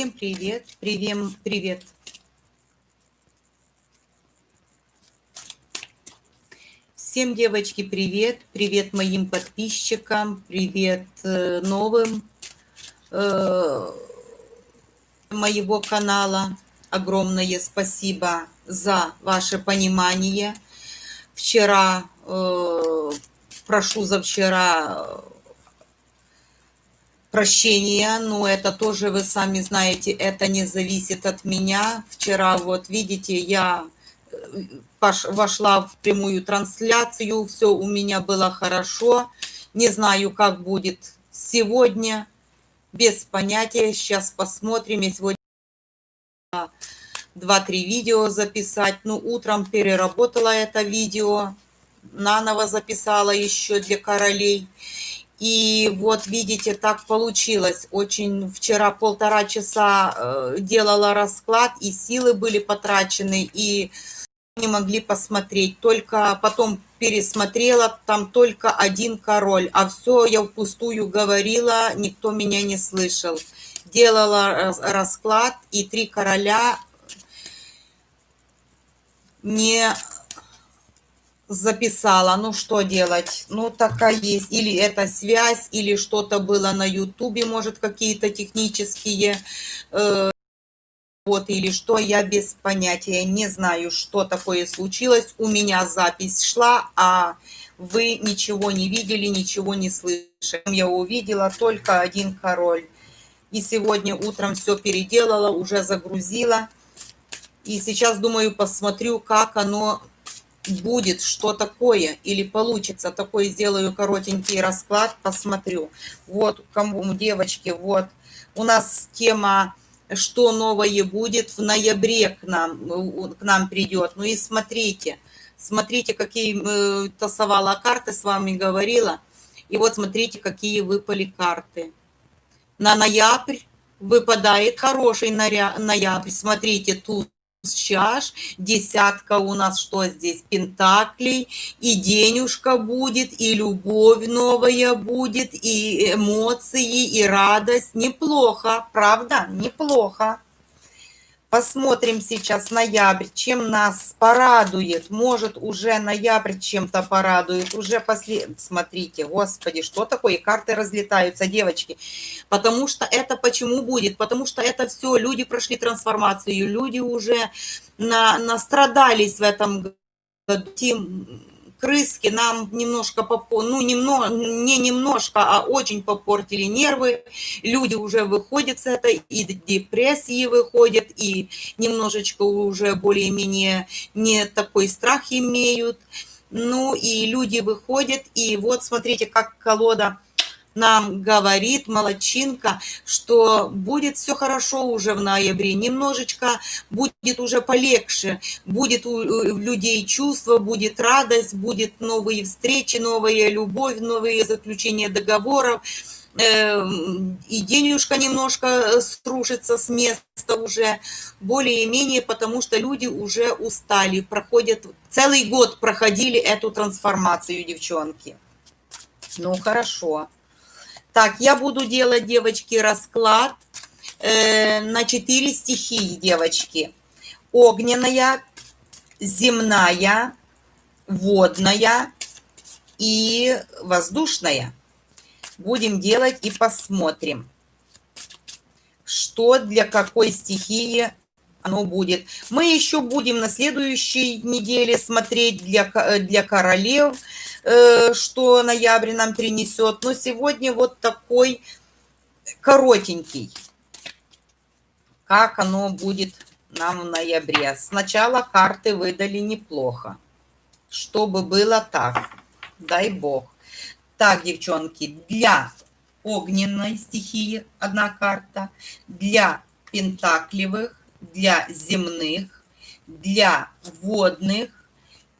Всем привет, привет, привет. Всем, девочки, привет. Привет моим подписчикам, привет э, новым э, моего канала. Огромное спасибо за ваше понимание. Вчера, э, прошу за вчера прощения, но это тоже, вы сами знаете, это не зависит от меня. Вчера, вот видите, я э, вошла в прямую трансляцию, все у меня было хорошо. Не знаю, как будет сегодня, без понятия. Сейчас посмотрим. Я сегодня два-три видео записать. Ну, утром переработала это видео, наново записала еще для королей. И вот видите, так получилось. Очень вчера полтора часа э, делала расклад, и силы были потрачены, и не могли посмотреть. Только потом пересмотрела, там только один король, а все я впустую говорила, никто меня не слышал. Делала расклад, и три короля не записала. Ну, что делать? Ну, такая есть. Или это связь, или что-то было на Ютубе, может, какие-то технические э, вот или что, я без понятия. Не знаю, что такое случилось. У меня запись шла, а вы ничего не видели, ничего не слышали. Я увидела только один король. И сегодня утром все переделала, уже загрузила. И сейчас, думаю, посмотрю, как оно будет что такое или получится такой сделаю коротенький расклад посмотрю. Вот кому девочки вот. У нас тема что новое будет в ноябре к нам к нам придет. Ну и смотрите смотрите какие э, тасовала карты с вами говорила. И вот смотрите какие выпали карты. На ноябрь выпадает хороший ноябрь. Смотрите тут чаш, десятка у нас что здесь, пентаклей, и денежка будет, и любовь новая будет, и эмоции, и радость. Неплохо, правда? Неплохо. Посмотрим сейчас ноябрь, чем нас порадует. Может, уже ноябрь чем-то порадует. Уже после... Смотрите, господи, что такое? Карты разлетаются, девочки. Потому что это почему будет? Потому что это все, люди прошли трансформацию, люди уже на, настрадались в этом году крыски нам немножко, ну, немного, не немножко, а очень попортили нервы. Люди уже выходят с этой, и депрессии выходят, и немножечко уже более-менее не такой страх имеют. Ну, и люди выходят, и вот смотрите, как колода нам говорит молочинка, что будет все хорошо уже в ноябре, немножечко будет уже полегче, будет у людей чувство, будет радость, будет новые встречи, новая любовь, новые заключения договоров, эм, и денежка немножко струшится с места уже, более-менее, потому что люди уже устали, проходят, целый год проходили эту трансформацию, девчонки. Ну, хорошо. Так, я буду делать, девочки, расклад э, на четыре стихии, девочки. Огненная, земная, водная и воздушная. Будем делать и посмотрим, что для какой стихии оно будет. Мы еще будем на следующей неделе смотреть для, для королев, Э, что ноябрь нам принесет. Но сегодня вот такой коротенький. Как оно будет нам в ноябре. Сначала карты выдали неплохо. Чтобы было так. Дай бог. Так, девчонки, для огненной стихии одна карта, для пентаклевых, для земных, для водных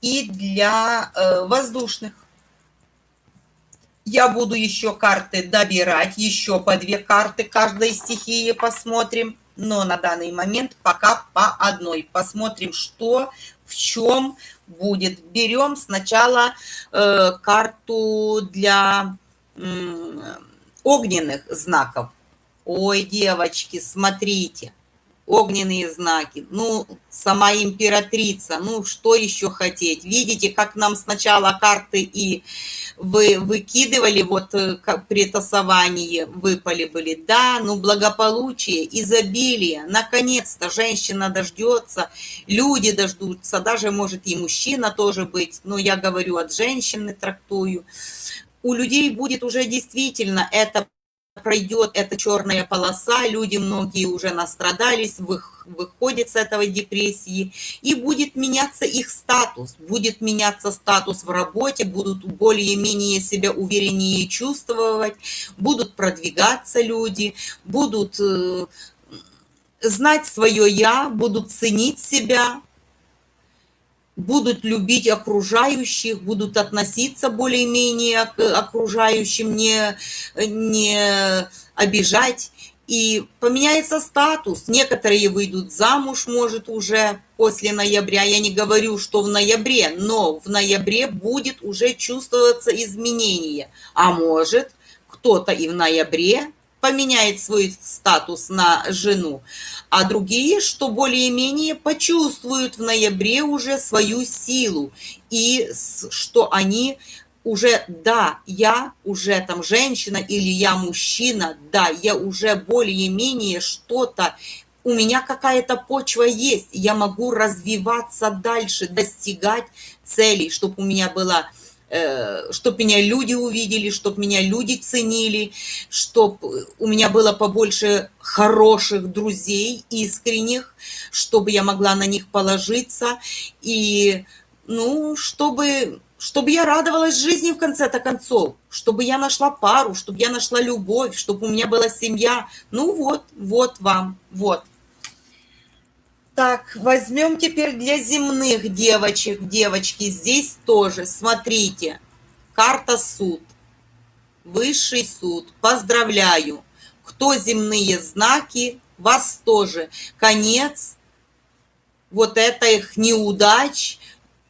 и для э, воздушных. Я буду еще карты добирать, еще по две карты каждой стихии посмотрим. Но на данный момент пока по одной. Посмотрим, что, в чем будет. Берем сначала э, карту для э, огненных знаков Ой, девочки, смотрите, огненные знаки. Ну, сама императрица, ну, что еще хотеть? Видите, как нам сначала карты и вы выкидывали, вот э, как при тасовании выпали были. Да, ну, благополучие, изобилие. Наконец-то женщина дождется, люди дождутся, даже может и мужчина тоже быть. Но я говорю от женщины, трактую. У людей будет уже действительно это пройдет эта черная полоса, люди многие уже настрадались, выходят с этого депрессии, и будет меняться их статус, будет меняться статус в работе, будут более-менее себя увереннее чувствовать, будут продвигаться люди, будут э, знать свое «я», будут ценить себя, будут любить окружающих, будут относиться более-менее к окружающим, не, не обижать. И поменяется статус. Некоторые выйдут замуж, может, уже после ноября. Я не говорю, что в ноябре, но в ноябре будет уже чувствоваться изменение. А может, кто-то и в ноябре поменяет свой статус на жену, а другие, что более-менее почувствуют в ноябре уже свою силу, и что они уже, да, я уже там женщина или я мужчина, да, я уже более-менее что-то, у меня какая-то почва есть, я могу развиваться дальше, достигать целей, чтобы у меня была чтобы меня люди увидели, чтобы меня люди ценили, чтобы у меня было побольше хороших друзей, искренних, чтобы я могла на них положиться, и, ну, чтобы, чтобы я радовалась жизни в конце-то концов, чтобы я нашла пару, чтобы я нашла любовь, чтобы у меня была семья. Ну вот, вот вам, вот. Так, возьмем теперь для земных девочек, девочки, здесь тоже, смотрите, карта суд, высший суд, поздравляю, кто земные знаки, вас тоже, конец, вот это их неудач,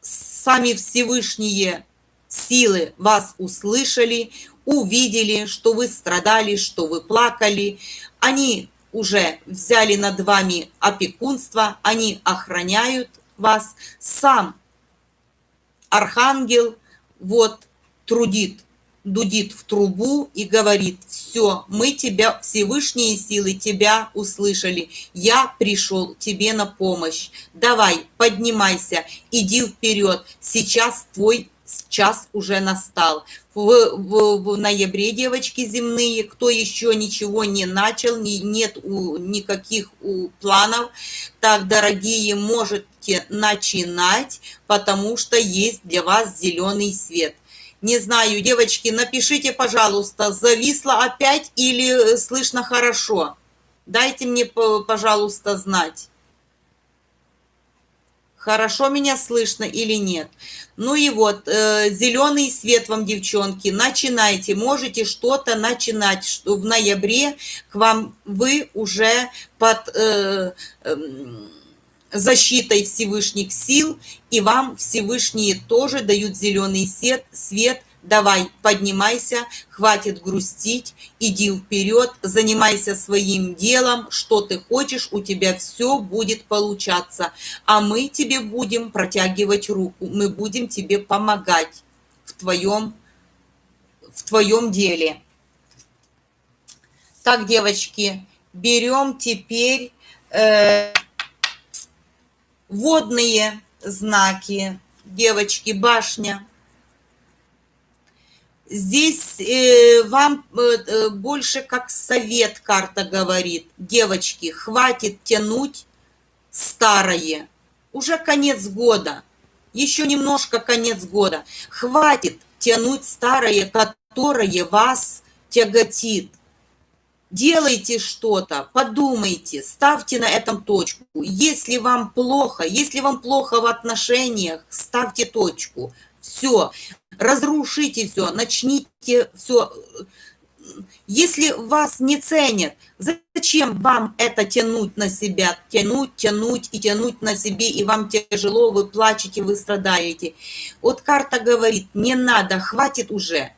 сами Всевышние силы вас услышали, увидели, что вы страдали, что вы плакали, они уже взяли над вами опекунство, они охраняют вас. Сам архангел вот трудит, дудит в трубу и говорит, все, мы тебя, Всевышние силы тебя услышали, я пришел тебе на помощь, давай, поднимайся, иди вперед, сейчас твой час уже настал. В, в, в ноябре, девочки земные, кто еще ничего не начал, не, нет у, никаких у планов, так, дорогие, можете начинать, потому что есть для вас зеленый свет. Не знаю, девочки, напишите, пожалуйста, зависло опять или слышно хорошо? Дайте мне, пожалуйста, знать хорошо меня слышно или нет. Ну и вот, э, зеленый свет вам, девчонки, начинайте, можете что-то начинать, что в ноябре к вам вы уже под э, э, защитой Всевышних сил, и вам Всевышние тоже дают зеленый свет, свет давай, поднимайся, хватит грустить, иди вперед, занимайся своим делом, что ты хочешь, у тебя все будет получаться. А мы тебе будем протягивать руку, мы будем тебе помогать в твоем, в твоем деле. Так, девочки, берем теперь э, водные знаки. Девочки, башня – Здесь э, вам э, э, больше как совет карта говорит. Девочки, хватит тянуть старое. Уже конец года. Еще немножко конец года. Хватит тянуть старое, которое вас тяготит. Делайте что-то, подумайте, ставьте на этом точку. Если вам плохо, если вам плохо в отношениях, ставьте точку. Все, разрушите все, начните все. Если вас не ценят, зачем вам это тянуть на себя? Тянуть, тянуть и тянуть на себе, и вам тяжело, вы плачете, вы страдаете. Вот карта говорит, не надо, хватит уже.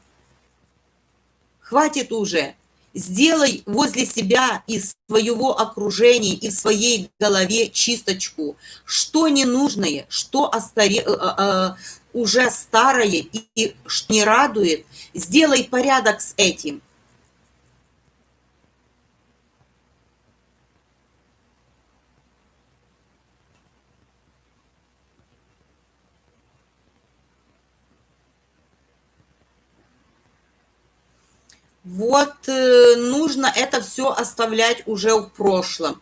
Хватит уже. Сделай возле себя и своего окружения, и в своей голове чисточку. Что ненужное, что остаре, э, э, уже старое и, и не радует, сделай порядок с этим. Вот э, нужно это все оставлять уже в прошлом,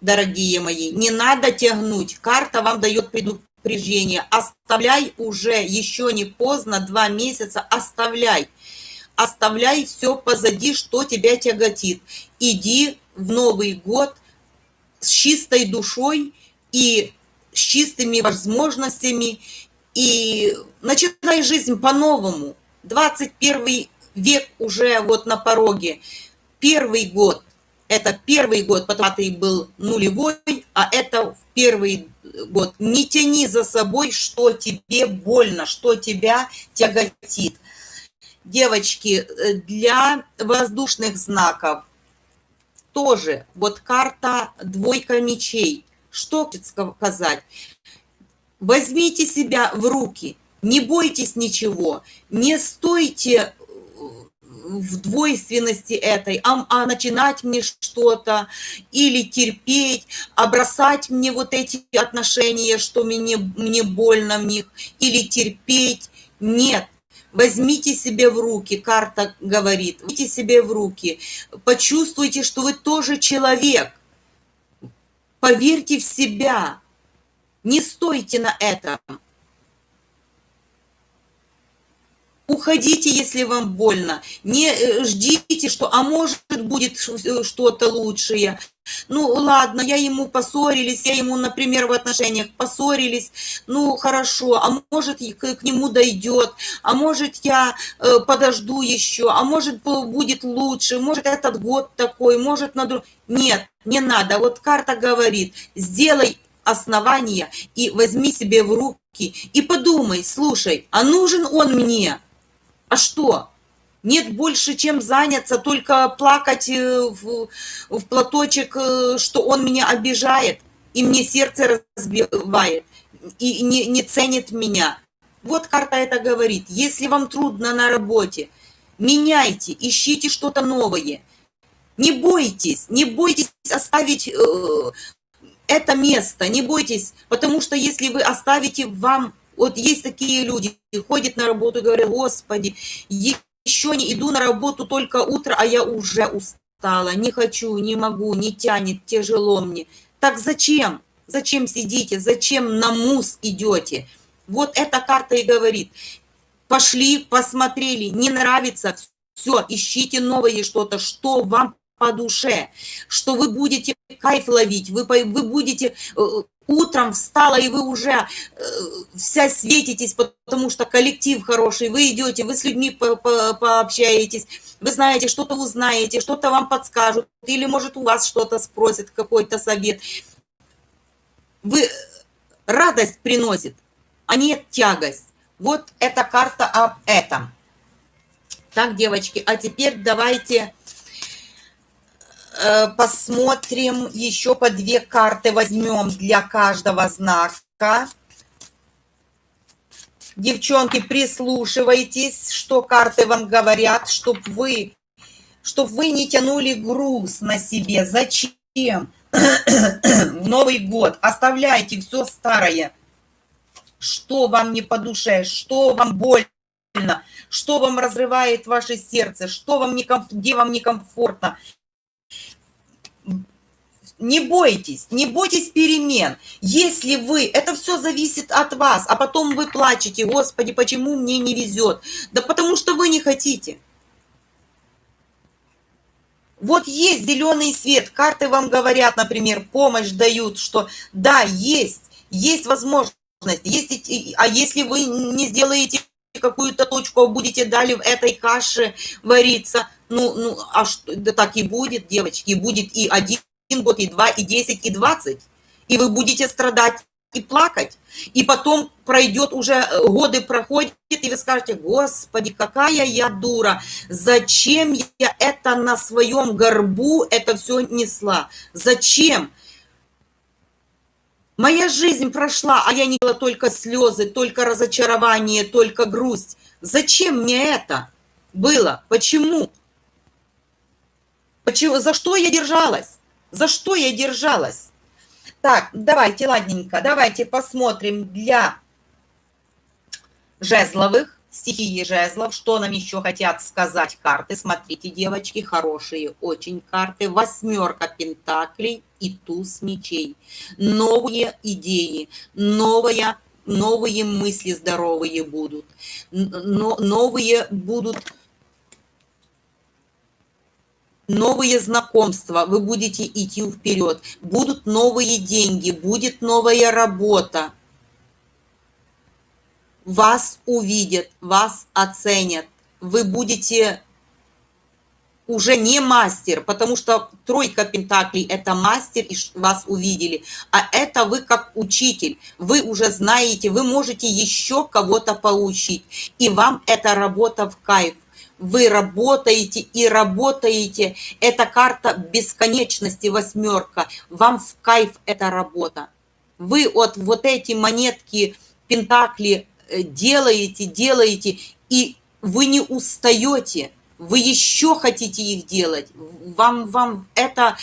дорогие мои. Не надо тягнуть. Карта вам дает предупреждение. Оставляй уже, еще не поздно, два месяца, оставляй. Оставляй все позади, что тебя тяготит. Иди в Новый год с чистой душой и с чистыми возможностями, и начинай жизнь по-новому. 21 век уже вот на пороге. Первый год, это первый год, потому что был нулевой, а это первый год. Не тяни за собой, что тебе больно, что тебя тяготит. Девочки, для воздушных знаков тоже вот карта двойка мечей. Что сказать? Возьмите себя в руки, не бойтесь ничего, не стойте в двойственности этой, а, а начинать мне что-то, или терпеть, а бросать мне вот эти отношения, что мне, мне больно в них, или терпеть. Нет, возьмите себе в руки, карта говорит, возьмите себе в руки, почувствуйте, что вы тоже человек, поверьте в себя, не стойте на этом. Уходите, если вам больно. Не э, ждите, что, а может, будет э, что-то лучшее. Ну, ладно, я ему поссорились, я ему, например, в отношениях поссорились, ну, хорошо, а может, к, к нему дойдет, а может, я э, подожду еще, а может, будет лучше, может, этот год такой, может, на друг... Нет, не надо. Вот карта говорит, сделай основание и возьми себе в руки и подумай, слушай, а нужен он мне? А что? Нет больше чем заняться, только плакать э, в, в платочек, э, что он меня обижает, и мне сердце разбивает, и не, не ценит меня. Вот карта это говорит. Если вам трудно на работе, меняйте, ищите что-то новое. Не бойтесь, не бойтесь оставить э, это место, не бойтесь, потому что если вы оставите, вам вот есть такие люди, ходят на работу и говорят, господи, еще не иду на работу только утро, а я уже устала, не хочу, не могу, не тянет, тяжело мне. Так зачем? Зачем сидите? Зачем на мус идете? Вот эта карта и говорит. Пошли, посмотрели, не нравится, все, ищите новое что-то, что вам по душе, что вы будете кайф ловить, вы, вы будете э, утром встала, и вы уже э, вся светитесь, потому что коллектив хороший, вы идете, вы с людьми по -по пообщаетесь, вы знаете, что-то узнаете, что-то вам подскажут, или, может, у вас что-то спросят, какой-то совет. Вы радость приносит, а не тягость. Вот эта карта об этом. Так, девочки, а теперь давайте посмотрим, еще по две карты возьмем для каждого знака. Девчонки, прислушивайтесь, что карты вам говорят, чтобы вы, чтоб вы не тянули груз на себе. Зачем? В Новый год оставляйте все старое. Что вам не по душе, что вам больно, что вам разрывает ваше сердце, что вам некомф... где вам некомфортно не бойтесь, не бойтесь перемен. Если вы, это все зависит от вас, а потом вы плачете, Господи, почему мне не везет? Да потому что вы не хотите. Вот есть зеленый свет, карты вам говорят, например, помощь дают, что да, есть, есть возможность, есть, а если вы не сделаете какую-то точку, а будете дали в этой каше вариться, ну, ну, а что, да так и будет, девочки, будет и один год, и два, и десять, и двадцать. И вы будете страдать и плакать, и потом пройдет уже, э, годы проходят, и вы скажете, господи, какая я дура, зачем я это на своем горбу, это все несла, зачем? Моя жизнь прошла, а я не было только слезы, только разочарование, только грусть. Зачем мне это было? Почему? Почему? За что я держалась? За что я держалась? Так, давайте, ладненько, давайте посмотрим для жезловых, стихии жезлов, что нам еще хотят сказать карты. Смотрите, девочки, хорошие очень карты. Восьмерка пентаклей и туз мечей. Новые идеи, новая, новые мысли здоровые будут. Но, новые будут новые знакомства, вы будете идти вперед, будут новые деньги, будет новая работа. Вас увидят, вас оценят, вы будете уже не мастер, потому что тройка пентаклей – это мастер, и вас увидели. А это вы как учитель, вы уже знаете, вы можете еще кого-то поучить. И вам эта работа в кайф вы работаете и работаете. Это карта бесконечности, восьмерка. Вам в кайф эта работа. Вы от вот эти монетки, пентакли э, делаете, делаете, и вы не устаете. Вы еще хотите их делать. Вам, вам это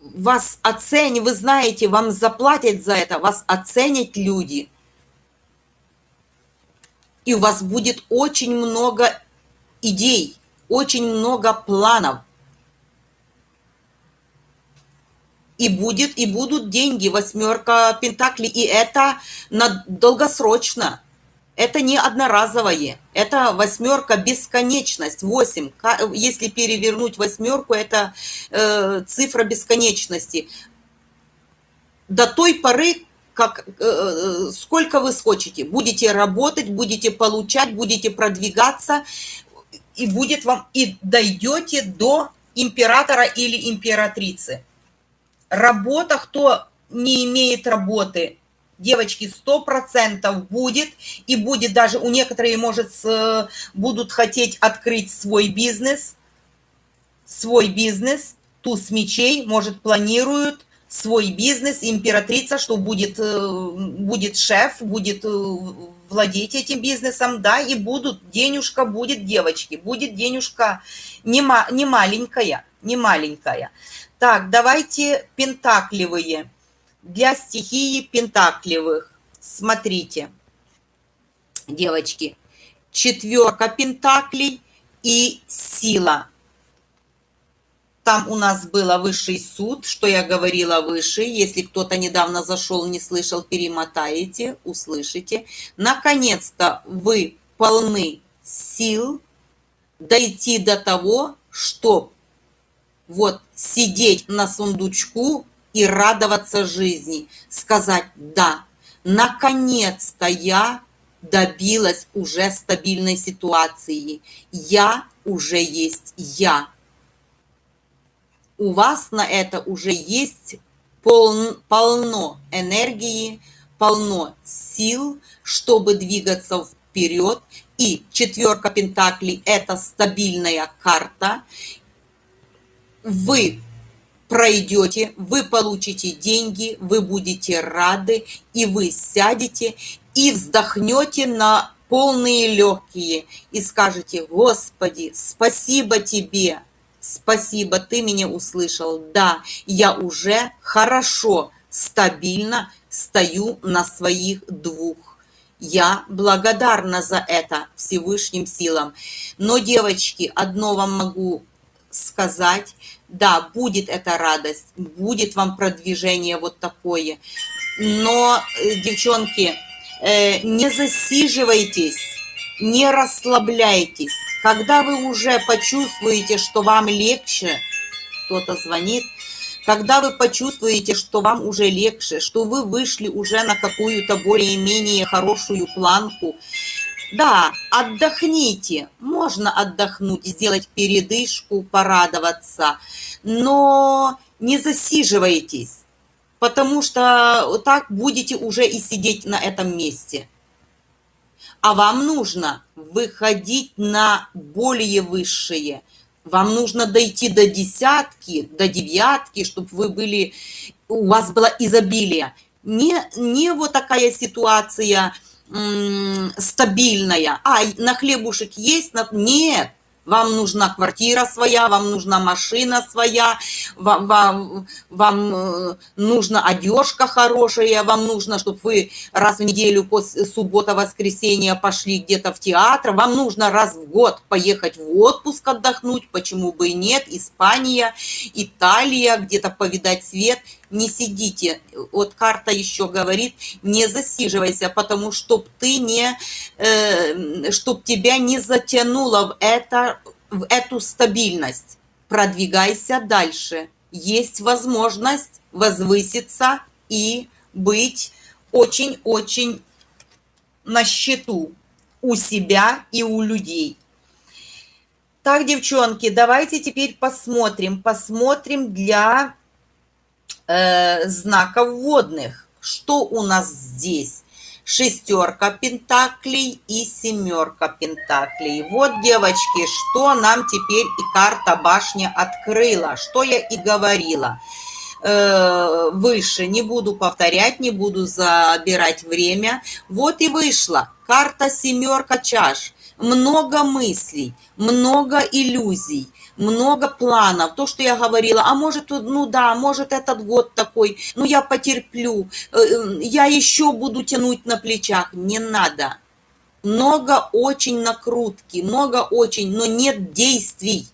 вас оценят, вы знаете, вам заплатят за это, вас оценят люди – и у вас будет очень много идей, очень много планов. И будет, и будут деньги, восьмерка пентаклей, и это на долгосрочно. Это не одноразовое, это восьмерка бесконечность, восемь. Если перевернуть восьмерку, это э, цифра бесконечности. До той поры, как, э, э, сколько вы схочете. Будете работать, будете получать, будете продвигаться, и будет вам, и дойдете до императора или императрицы. Работа, кто не имеет работы, девочки, сто процентов будет, и будет даже, у некоторых, может, будут хотеть открыть свой бизнес, свой бизнес, туз мечей, может, планируют, свой бизнес, императрица, что будет, э, будет шеф, будет э, владеть этим бизнесом, да, и будут, денежка будет, девочки, будет денежка не, ма, не маленькая, не маленькая. Так, давайте пентакливые. Для стихии пентакливых. Смотрите, девочки, четверка пентаклей и сила – там у нас было высший суд, что я говорила выше. Если кто-то недавно зашел, не слышал, перемотаете, услышите. Наконец-то вы полны сил дойти до того, чтобы вот сидеть на сундучку и радоваться жизни. Сказать «да». Наконец-то я добилась уже стабильной ситуации. Я уже есть я у вас на это уже есть пол, полно энергии, полно сил, чтобы двигаться вперед. И четверка пентаклей – это стабильная карта. Вы пройдете, вы получите деньги, вы будете рады, и вы сядете и вздохнете на полные легкие и скажете, Господи, спасибо Тебе, Спасибо, ты меня услышал. Да, я уже хорошо, стабильно стою на своих двух. Я благодарна за это Всевышним силам. Но, девочки, одно вам могу сказать. Да, будет эта радость, будет вам продвижение вот такое. Но, э, девчонки, э, не засиживайтесь, не расслабляйтесь когда вы уже почувствуете, что вам легче, кто-то звонит, когда вы почувствуете, что вам уже легче, что вы вышли уже на какую-то более-менее хорошую планку, да, отдохните, можно отдохнуть, сделать передышку, порадоваться, но не засиживайтесь. потому что так будете уже и сидеть на этом месте. А вам нужно выходить на более высшие. Вам нужно дойти до десятки, до девятки, чтобы вы были, у вас было изобилие. Не, не вот такая ситуация стабильная. А, на хлебушек есть? Нет вам нужна квартира своя, вам нужна машина своя, вам, вам, вам э, нужна одежка хорошая, вам нужно, чтобы вы раз в неделю после суббота-воскресенья пошли где-то в театр, вам нужно раз в год поехать в отпуск отдохнуть, почему бы и нет, Испания, Италия, где-то повидать свет – не сидите. Вот карта еще говорит, не засиживайся, потому что ты не, э, чтоб тебя не затянуло в, это, в эту стабильность. Продвигайся дальше. Есть возможность возвыситься и быть очень-очень на счету у себя и у людей. Так, девчонки, давайте теперь посмотрим. Посмотрим для э, знаков водных. Что у нас здесь? Шестерка пентаклей и семерка пентаклей. Вот, девочки, что нам теперь и карта башня открыла. Что я и говорила э, выше. Не буду повторять, не буду забирать время. Вот и вышла карта семерка чаш. Много мыслей, много иллюзий много планов, то, что я говорила, а может, ну да, может этот год такой, ну я потерплю, э, э, я еще буду тянуть на плечах, не надо. Много очень накрутки, много очень, но нет действий.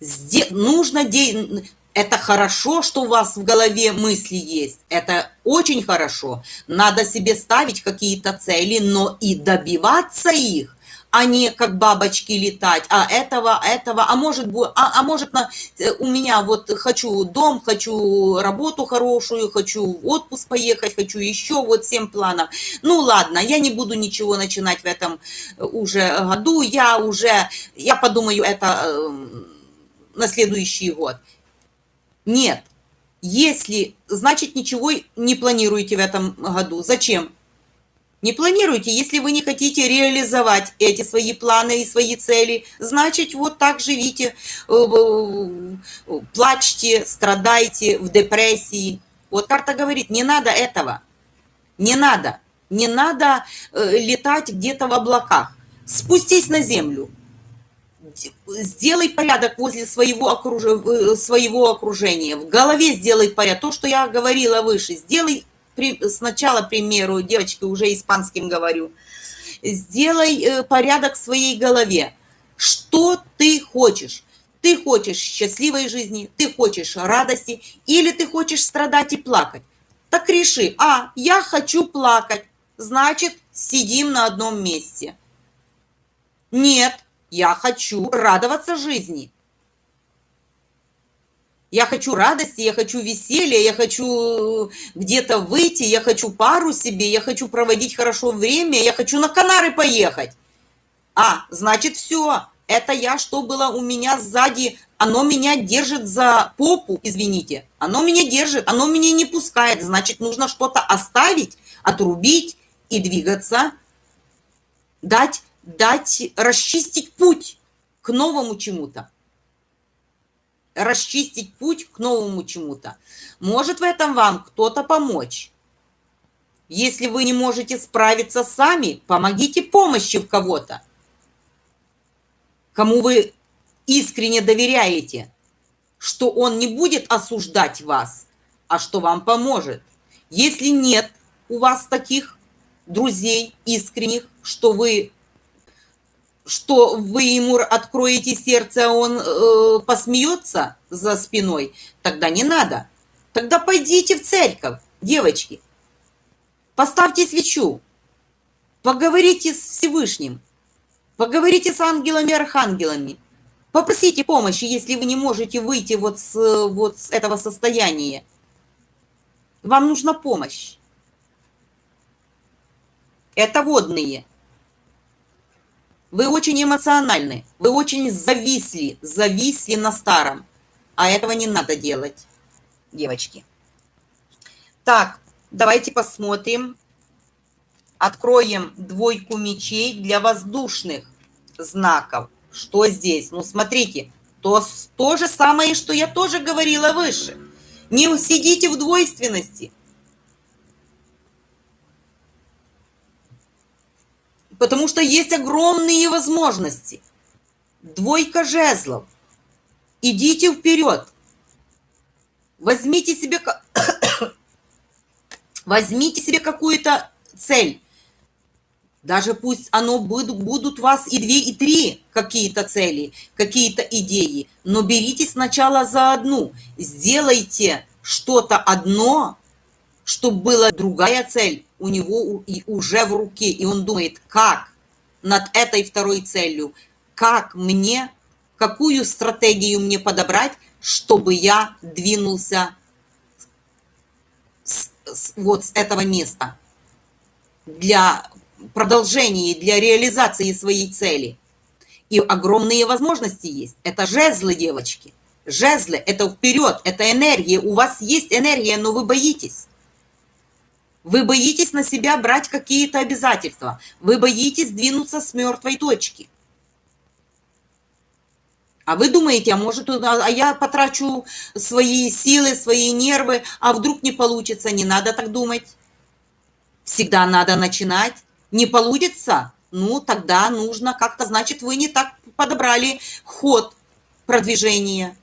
Сде нужно де это хорошо, что у вас в голове мысли есть. Это очень хорошо. Надо себе ставить какие-то цели, но и добиваться их а не как бабочки летать, а этого, этого, а может, а, а может на, э, у меня вот хочу дом, хочу работу хорошую, хочу в отпуск поехать, хочу еще вот семь планов. Ну ладно, я не буду ничего начинать в этом э, уже году, я уже, я подумаю это э, на следующий год. Нет, если, значит, ничего не планируете в этом году. Зачем? Не планируйте, если вы не хотите реализовать эти свои планы и свои цели, значит, вот так живите, э, плачьте, страдайте в депрессии. Вот карта говорит, не надо этого, не надо, не надо э, летать где-то в облаках. Спустись на землю, сделай порядок возле своего, окруж... Э, своего окружения, в голове сделай порядок, то, что я говорила выше, сделай при, сначала, к примеру, девочки, уже испанским говорю, сделай э, порядок в своей голове. Что ты хочешь? Ты хочешь счастливой жизни, ты хочешь радости, или ты хочешь страдать и плакать? Так реши, а, я хочу плакать, значит, сидим на одном месте. Нет, я хочу радоваться жизни. Я хочу радости, я хочу веселья, я хочу где-то выйти, я хочу пару себе, я хочу проводить хорошо время, я хочу на Канары поехать. А, значит, все, это я, что было у меня сзади, оно меня держит за попу, извините. Оно меня держит, оно меня не пускает, значит, нужно что-то оставить, отрубить и двигаться, дать, дать, расчистить путь к новому чему-то расчистить путь к новому чему-то. Может в этом вам кто-то помочь. Если вы не можете справиться сами, помогите помощи в кого-то, кому вы искренне доверяете, что он не будет осуждать вас, а что вам поможет. Если нет у вас таких друзей искренних, что вы что вы ему откроете сердце, а он э, посмеется за спиной, тогда не надо. Тогда пойдите в церковь, девочки. Поставьте свечу. Поговорите с Всевышним. Поговорите с ангелами архангелами. Попросите помощи, если вы не можете выйти вот с, вот с этого состояния. Вам нужна помощь. Это водные. Вы очень эмоциональны, вы очень зависли, зависли на старом. А этого не надо делать. девочки. Так, давайте посмотрим. Откроем двойку мечей для воздушных знаков. Что здесь? Ну, смотрите, то, то же самое, что я тоже говорила выше. Не сидите в двойственности. Потому что есть огромные возможности. Двойка жезлов. Идите вперед. Возьмите себе, возьмите себе какую-то цель. Даже пусть оно будут, будут у вас и две, и три какие-то цели, какие-то идеи, но берите сначала за одну. Сделайте что-то одно, чтобы была другая цель у него уже в руке, и он думает, как над этой второй целью, как мне, какую стратегию мне подобрать, чтобы я двинулся с, с, вот с этого места для продолжения, для реализации своей цели. И огромные возможности есть. Это жезлы, девочки. Жезлы – это вперед, это энергия. У вас есть энергия, но вы боитесь. Вы боитесь на себя брать какие-то обязательства. Вы боитесь двинуться с мертвой точки. А вы думаете, а может, а я потрачу свои силы, свои нервы, а вдруг не получится? Не надо так думать. Всегда надо начинать. Не получится? Ну, тогда нужно как-то, значит, вы не так подобрали ход продвижения.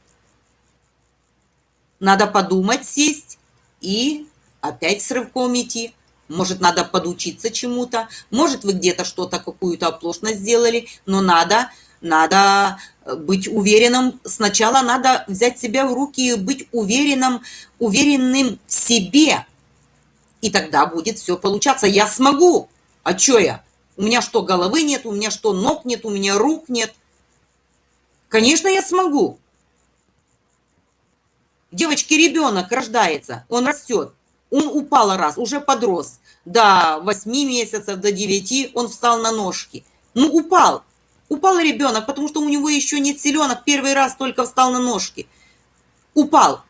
Надо подумать, сесть и опять с рывком идти. Может, надо подучиться чему-то, может, вы где-то что-то, какую-то оплошность сделали, но надо, надо э, быть уверенным. Сначала надо взять себя в руки и быть уверенным, уверенным в себе. И тогда будет все получаться. Я смогу. А что я? У меня что, головы нет, у меня что, ног нет, у меня рук нет. Конечно, я смогу. Девочки, ребенок рождается, он растет. Он упал раз, уже подрос. До 8 месяцев, до 9 он встал на ножки. Ну, упал. Упал ребенок, потому что у него еще нет селенок, первый раз только встал на ножки. Упал.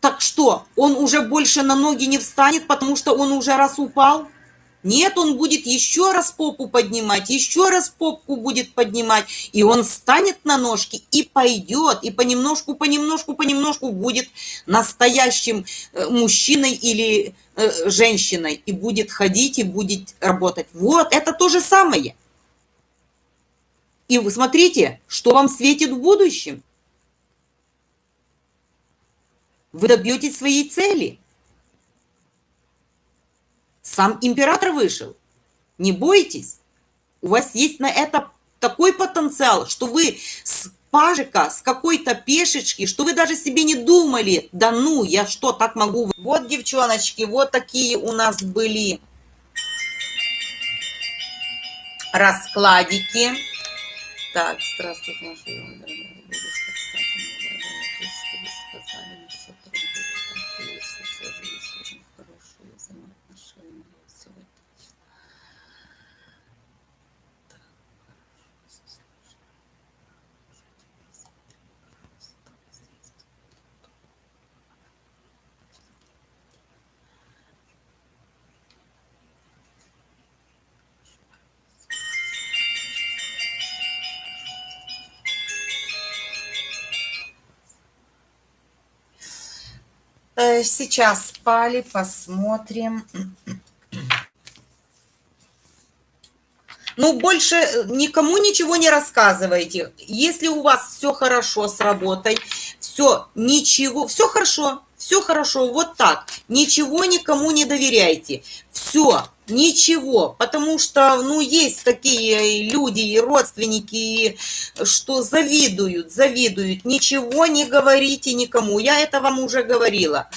Так что, он уже больше на ноги не встанет, потому что он уже раз упал? Нет, он будет еще раз попу поднимать, еще раз попку будет поднимать, и он встанет на ножки и пойдет, и понемножку, понемножку, понемножку будет настоящим э, мужчиной или э, женщиной, и будет ходить, и будет работать. Вот, это то же самое. И вы смотрите, что вам светит в будущем. Вы добьетесь своей цели – сам император вышел. Не бойтесь. У вас есть на это такой потенциал, что вы с пажика, с какой-то пешечки, что вы даже себе не думали, да ну, я что, так могу? Вот, девчоночки, вот такие у нас были раскладики. Так, здравствуйте, сейчас спали, посмотрим. Ну, больше э, никому ничего не рассказывайте. Если у вас все хорошо с работой, все, ничего, все хорошо, все хорошо, вот так. Ничего никому не доверяйте. Все, ничего, потому что, ну, есть такие люди и родственники, что завидуют, завидуют. Ничего не говорите никому, я это вам уже говорила.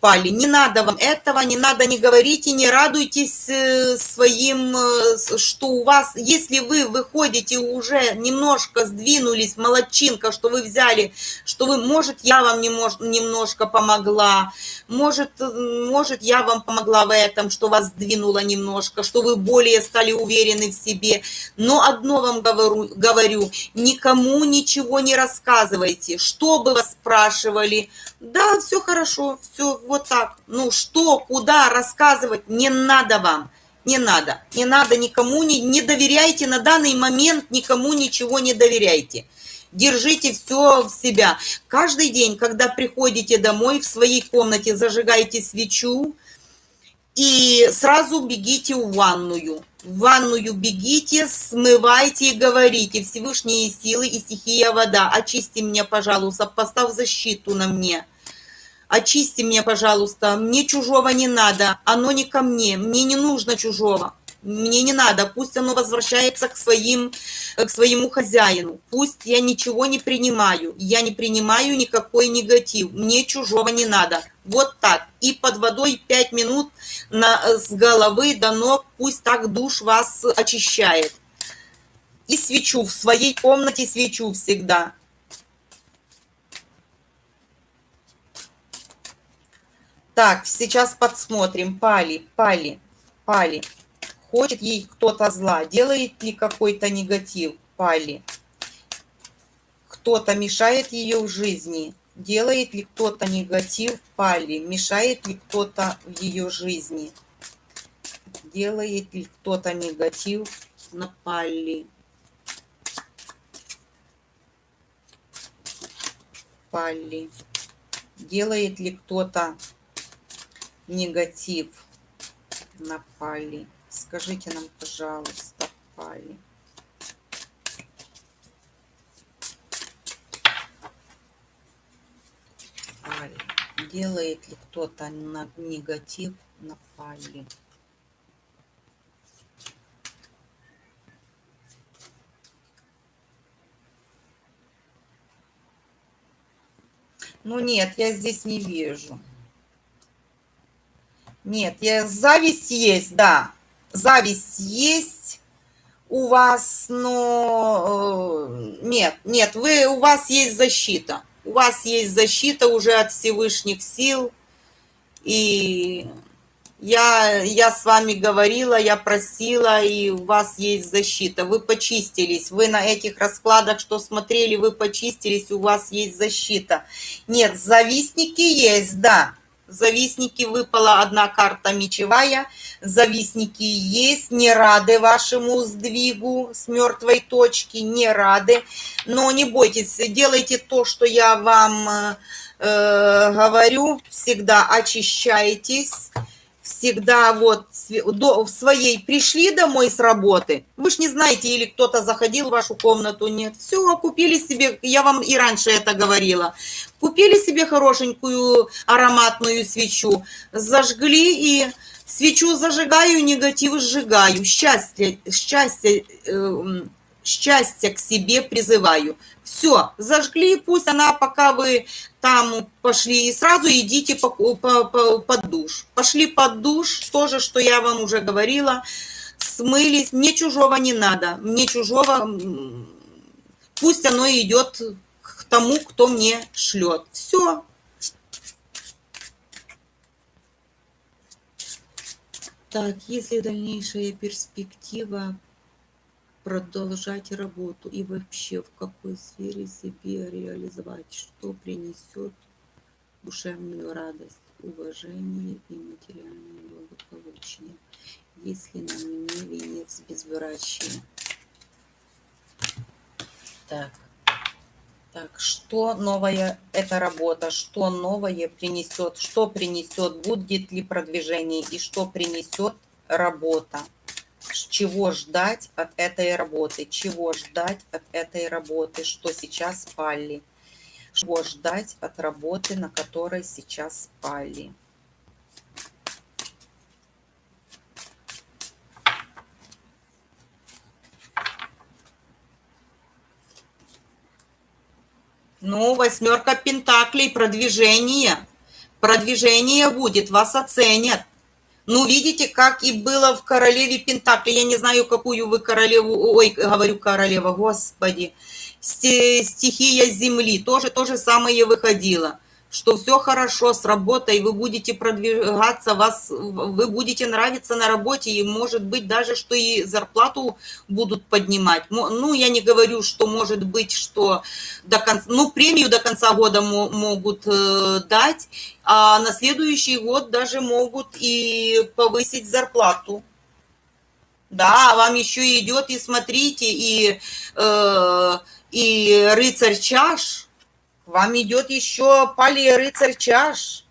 Пали, не надо вам этого, не надо, не говорите, не радуйтесь э, своим, э, что у вас, если вы выходите уже немножко сдвинулись, молодчинка, что вы взяли, что вы, может, я вам немножко помогла, может, может, я вам помогла в этом, что вас сдвинуло немножко, что вы более стали уверены в себе, но одно вам говорю, говорю никому ничего не рассказывайте, что бы вас спрашивали, да, все хорошо, все вот так. Ну что, куда рассказывать не надо вам. Не надо. Не надо никому, не, не доверяйте на данный момент, никому ничего не доверяйте. Держите все в себя. Каждый день, когда приходите домой, в своей комнате зажигайте свечу и сразу бегите в ванную. В ванную бегите, смывайте и говорите, Всевышние силы и стихия вода, очисти меня, пожалуйста, поставь защиту на мне очисти меня, пожалуйста, мне чужого не надо, оно не ко мне, мне не нужно чужого, мне не надо, пусть оно возвращается к, своим, к своему хозяину, пусть я ничего не принимаю, я не принимаю никакой негатив, мне чужого не надо, вот так, и под водой 5 минут на, с головы до ног, пусть так душ вас очищает. И свечу. В своей комнате, свечу всегда. Так, сейчас подсмотрим. Пали, Пали, Пали. Хочет ей кто-то зла. Делает ли какой-то негатив Пали? Кто-то мешает ее в жизни. Делает ли кто-то негатив Пали? Мешает ли кто-то в ее жизни? Делает ли кто-то негатив на Пали? Пали. Делает ли кто-то негатив напали. Скажите нам, пожалуйста, Пали. Пали. Делает ли кто-то на негатив на Пали? Ну нет, я здесь не вижу. Нет, я, зависть есть, да. Зависть есть у вас, но э, нет, нет, вы, у вас есть защита. У вас есть защита уже от Всевышних сил. И я, я с вами говорила, я просила, и у вас есть защита. Вы почистились. Вы на этих раскладах, что смотрели, вы почистились, у вас есть защита. Нет, завистники есть, да. Завистники выпала одна карта мечевая. Завистники есть, не рады вашему сдвигу с мертвой точки, не рады. Но не бойтесь, делайте то, что я вам э, говорю. Всегда очищайтесь всегда вот до, в своей пришли домой с работы, вы ж не знаете, или кто-то заходил в вашу комнату, нет, все, купили себе, я вам и раньше это говорила, купили себе хорошенькую ароматную свечу, зажгли и свечу зажигаю, негатив сжигаю, счастье, счастье, э, счастье к себе призываю. Все, зажгли, пусть она, пока вы там пошли, и сразу идите по, по, по, под душ. Пошли под душ, тоже, что я вам уже говорила, смылись, мне чужого не надо, мне чужого, пусть оно идет к тому, кто мне шлет. Все. Так, если дальнейшая перспектива продолжать работу и вообще в какой сфере себе реализовать, что принесет душевную радость, уважение и материальное благополучие, если на мне венец безврачия. Так, так, что новое эта работа, что новое принесет, что принесет, будет ли продвижение? И что принесет работа чего ждать от этой работы, чего ждать от этой работы, что сейчас спали, чего ждать от работы, на которой сейчас спали. Ну, восьмерка пентаклей, продвижение. Продвижение будет, вас оценят. Ну, видите, как и было в королеве Пентакли. Я не знаю, какую вы королеву... Ой, говорю королева, господи. Стихия Земли. Тоже то же самое выходило что все хорошо с работой, вы будете продвигаться, вас, вы будете нравиться на работе, и может быть даже, что и зарплату будут поднимать. Ну, я не говорю, что может быть, что до конца, ну, премию до конца года могут э, дать, а на следующий год даже могут и повысить зарплату. Да, вам еще идет, и смотрите, и, э, и рыцарь чаш – вам идет еще палия рыцарь чаш.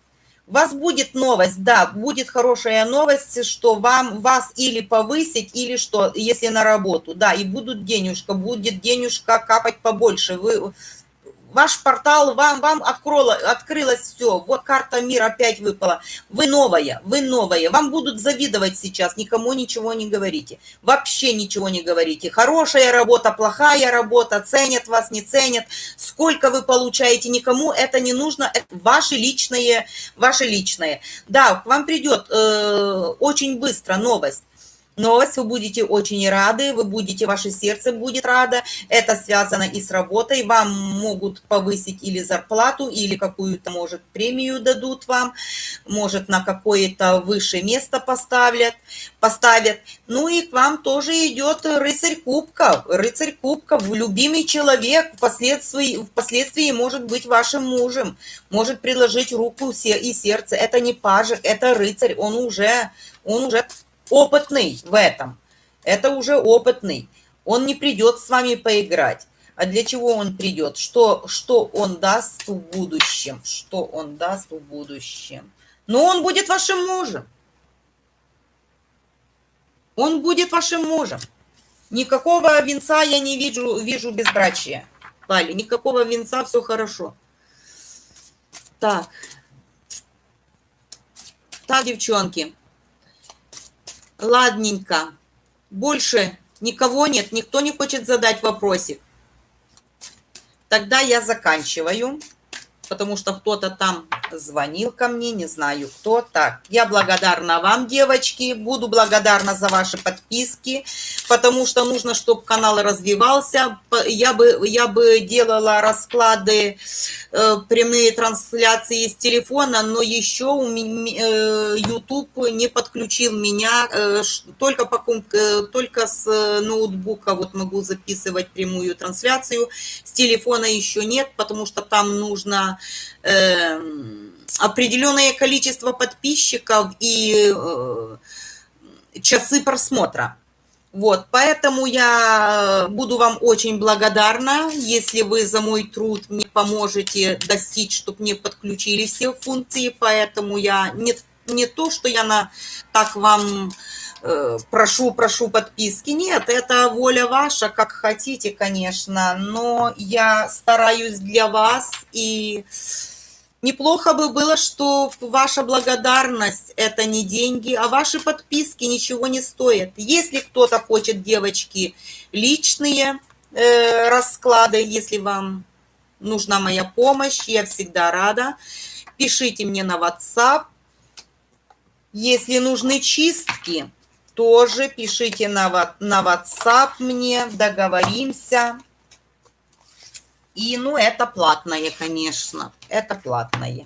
У вас будет новость, да, будет хорошая новость, что вам вас или повысить, или что, если на работу, да, и будут денежка, будет денежка капать побольше. Вы ваш портал, вам, вам открыло, открылось все, вот карта мира опять выпала. Вы новая, вы новая, вам будут завидовать сейчас, никому ничего не говорите, вообще ничего не говорите. Хорошая работа, плохая работа, ценят вас, не ценят, сколько вы получаете, никому это не нужно, это ваше личное, ваше личное. Да, к вам придет э, очень быстро новость, новость, вы будете очень рады, вы будете, ваше сердце будет радо, это связано и с работой, вам могут повысить или зарплату, или какую-то, может, премию дадут вам, может, на какое-то высшее место поставят, поставят. Ну и к вам тоже идет рыцарь кубков, рыцарь кубков, любимый человек, впоследствии, впоследствии может быть вашим мужем, может предложить руку и сердце, это не пажик, это рыцарь, он уже, он уже опытный в этом. Это уже опытный. Он не придет с вами поиграть. А для чего он придет? Что, что он даст в будущем? Что он даст в будущем? Но он будет вашим мужем. Он будет вашим мужем. Никакого венца я не вижу, вижу безбрачия. Вали, никакого венца, все хорошо. Так. Так, девчонки. Ладненько. Больше никого нет, никто не хочет задать вопросик. Тогда я заканчиваю, потому что кто-то там звонил ко мне, не знаю кто. Так, я благодарна вам, девочки, буду благодарна за ваши подписки, потому что нужно, чтобы канал развивался. Я бы, я бы делала расклады, э, прямые трансляции с телефона, но еще у меня, э, YouTube не подключил меня, э, только, по, э, только с ноутбука вот могу записывать прямую трансляцию, с телефона еще нет, потому что там нужно... Э, определенное количество подписчиков и э, часы просмотра. Вот, поэтому я буду вам очень благодарна, если вы за мой труд мне поможете достичь, чтобы мне подключили все функции, поэтому я не, не то, что я на, так вам э, прошу, прошу подписки, нет, это воля ваша, как хотите, конечно, но я стараюсь для вас и Неплохо бы было, что ваша благодарность – это не деньги, а ваши подписки ничего не стоят. Если кто-то хочет, девочки, личные э, расклады, если вам нужна моя помощь, я всегда рада. Пишите мне на WhatsApp. Если нужны чистки, тоже пишите на, на WhatsApp мне, договоримся. И, ну, это платное, конечно. Это платное.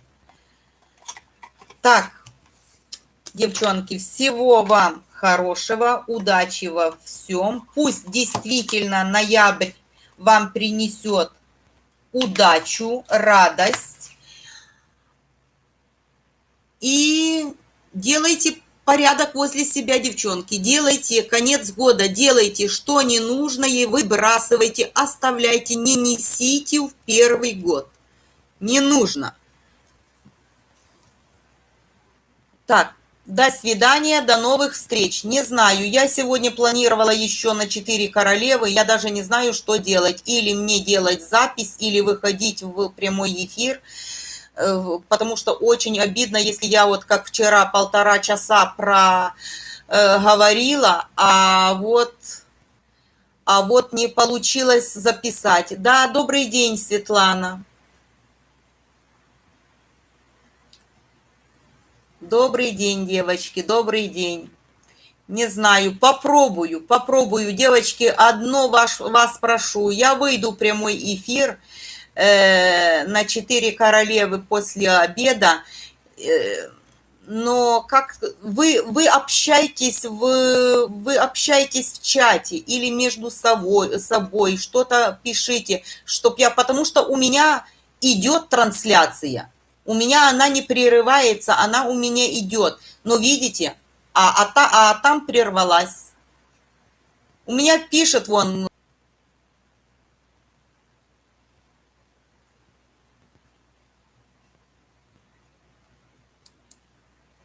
Так, девчонки, всего вам хорошего, удачи во всем. Пусть действительно ноябрь вам принесет удачу, радость. И делайте порядок возле себя, девчонки. Делайте конец года, делайте, что ненужное, выбрасывайте, оставляйте, не несите в первый год. Не нужно. Так, до свидания, до новых встреч. Не знаю, я сегодня планировала еще на 4 королевы, я даже не знаю, что делать. Или мне делать запись, или выходить в прямой эфир. Э, потому что очень обидно, если я вот как вчера полтора часа про э, говорила, а вот, а вот не получилось записать. Да, добрый день, Светлана. Добрый день, девочки, добрый день. Не знаю, попробую, попробую. Девочки, одно ваш, вас прошу. Я выйду прямой эфир э, на «Четыре королевы» после обеда. Э, но как вы, вы общаетесь в, вы общаетесь в чате или между собой, собой что-то пишите, чтоб я, потому что у меня идет трансляция, у меня она не прерывается, она у меня идет, но видите, а, а, та, а там прервалась. У меня пишет вон